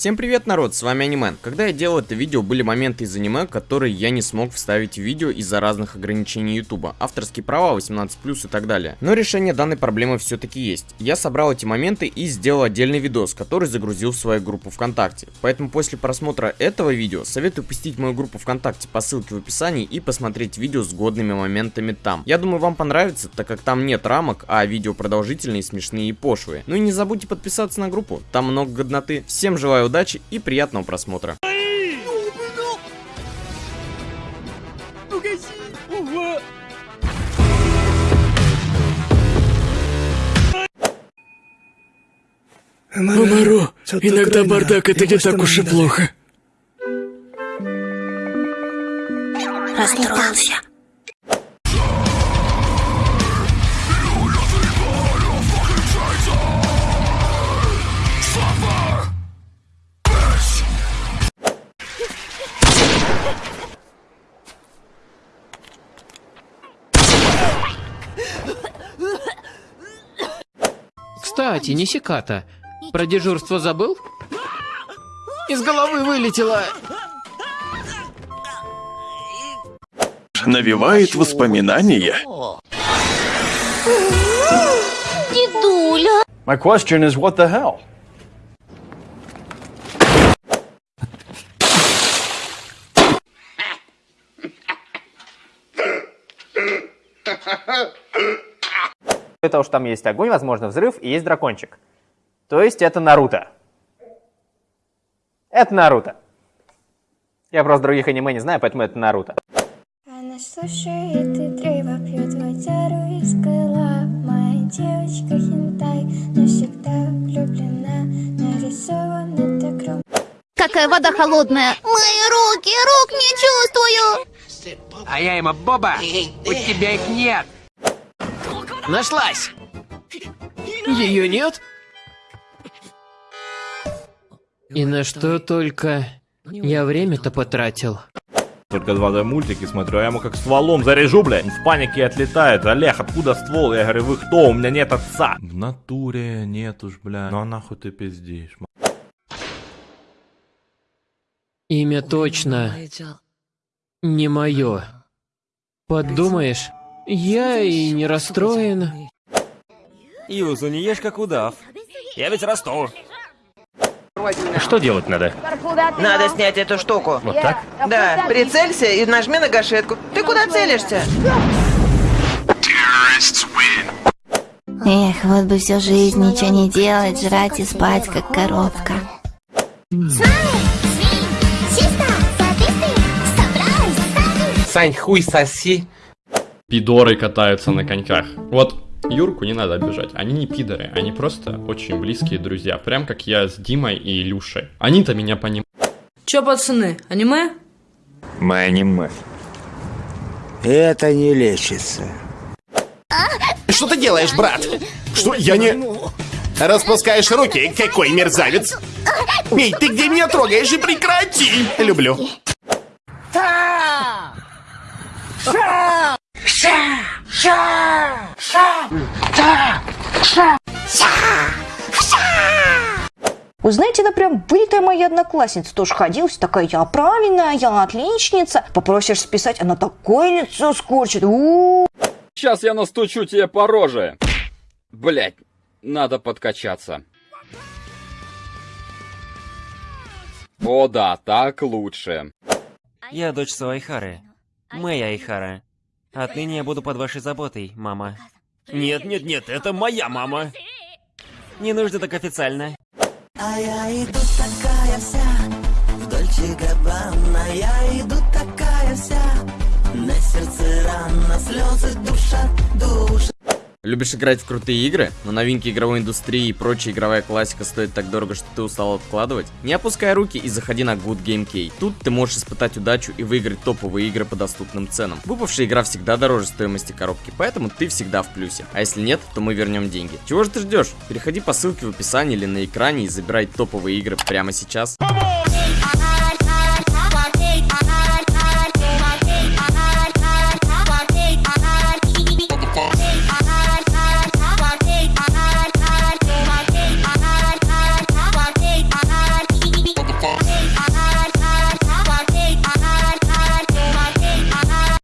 Всем привет, народ, с вами Анимен. Когда я делал это видео, были моменты из аниме, которые я не смог вставить в видео из-за разных ограничений ютуба, авторские права, 18+, и так далее. Но решение данной проблемы все-таки есть. Я собрал эти моменты и сделал отдельный видос, который загрузил в свою группу ВКонтакте. Поэтому после просмотра этого видео, советую посетить мою группу ВКонтакте по ссылке в описании и посмотреть видео с годными моментами там. Я думаю, вам понравится, так как там нет рамок, а видео продолжительные, смешные и пошлые. Ну и не забудьте подписаться на группу, там много годноты. Всем желаю удачи и приятного просмотра. Мамаро, иногда бардак это не так уж и плохо. Расстроился. Кстати, не секата. Про дежурство забыл? Из головы вылетело. Навевает воспоминания. Дедуля. My question is, what the hell? Кроме того, что там есть огонь, возможно взрыв и есть дракончик. То есть это Наруто. Это Наруто. Я просто других аниме не знаю, поэтому это Наруто. Она слушает и древо пьет водяру из крыла Моя девочка хентай навсегда влюблена Нарисована так ром... Какая вода холодная. Мои руки, рук не чувствую. А я ему, Боба, у тебя их нет. Нашлась. Ее нет? И на что только я время-то потратил. Только 2D мультики смотрю, а я ему как стволом заряжу, блядь. Он в панике отлетает. Олег, откуда ствол? Я говорю, вы кто? У меня нет отца. В натуре нет уж, бля. Ну а нахуй ты пиздишь? Имя точно не мое. Подумаешь, я и не расстроен. Юзу, не ешь как удав. Я ведь расту. Что делать надо? Надо снять эту штуку. Вот так? Да, прицелься и нажми на гашетку. Ты куда целишься? Эх, вот бы всю жизнь ничего не делать, жрать и спать, как коробка. Сань, хуй соси. Пидоры катаются на коньках. Вот Юрку не надо обижать. Они не пидоры, они просто очень близкие друзья. Прям как я с Димой и Илюшей. Они-то меня понимают. Чё, пацаны, аниме? Мы аниме. Это не лечится. Что ты делаешь, брат? Что, я не... Распускаешь руки, какой мерзавец! Эй, ты где меня трогаешь и прекрати! Люблю. Вы знаете, она прям вылитая моя одноклассница. Тоже ходилась, такая я правильная, я отличница. Попросишь списать, она такое лицо скорчит. У -у -у. Сейчас я настучу тебе по роже. Блять, надо подкачаться. О да, так лучше. Я дочь Суайхары. Моя Айхара. Отныне я буду под вашей заботой, мама. Нет, нет, нет, это моя мама. Не нужно так официально. А я иду такая вся в Дольче Габбана, я иду такая вся на сердце рана, слезы душа, душа. Любишь играть в крутые игры, но новинки игровой индустрии и прочая игровая классика стоит так дорого, что ты устал откладывать? Не опускай руки и заходи на Good Game Key. Тут ты можешь испытать удачу и выиграть топовые игры по доступным ценам. Выпавшая игра всегда дороже стоимости коробки, поэтому ты всегда в плюсе. А если нет, то мы вернем деньги. Чего же ты ждешь? Переходи по ссылке в описании или на экране и забирай топовые игры прямо сейчас. Vamos!